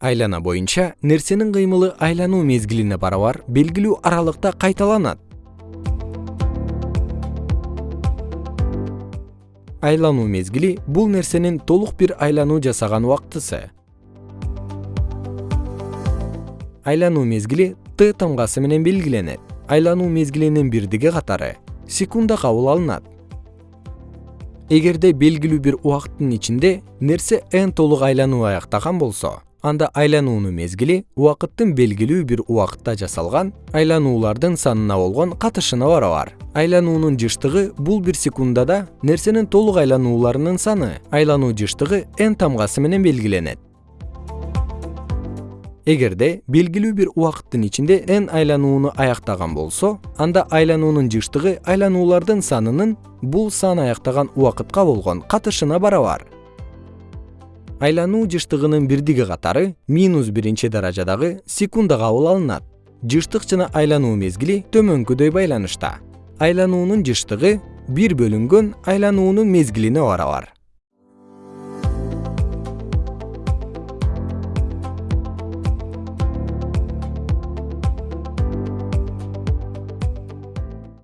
айлана боюнча нерсенин кыймылы айлануу мезгилине барабар белгилүү аралыкта кайталанат. Айлануу мезгили бул нерсенин толук бир айлануу жасаган убактысы. Айлануу мезгили т тамгасы менен белгиленет. Айлануу мезгилинин бирдиги катары секунда кабыл алынат. Эгерде белгилүү бир убакыттын ичинде нерсе n толук айлануу аяктаган болсо анда айлануунун мезгили убакыттын белгилүү бир убакытта жасалган айлануулардын санына болгон катышына барабар. Айлануунун жыштыгы бул бир секундада нерсенин толук айланууларынын саны айлануу жыштыгы n тамгасы менен белгиленет. Эгерде белгилүү бир убакыттын ичинде n айланууну аяктаган болсо анда айлануунун жыштыгы айлануулардын санынын бул сан аяктаган убакытка болгон катышына барабар айлануу жыштыгынын бирдиги катары минус биринчи даражадагы секунда кабыл алынат. Жыштык жана айлануу мезгили төмөнкүдөй байланышта. Айлануунун жыштыгы бир бөлүнгөн айлануунун мезгилине барабар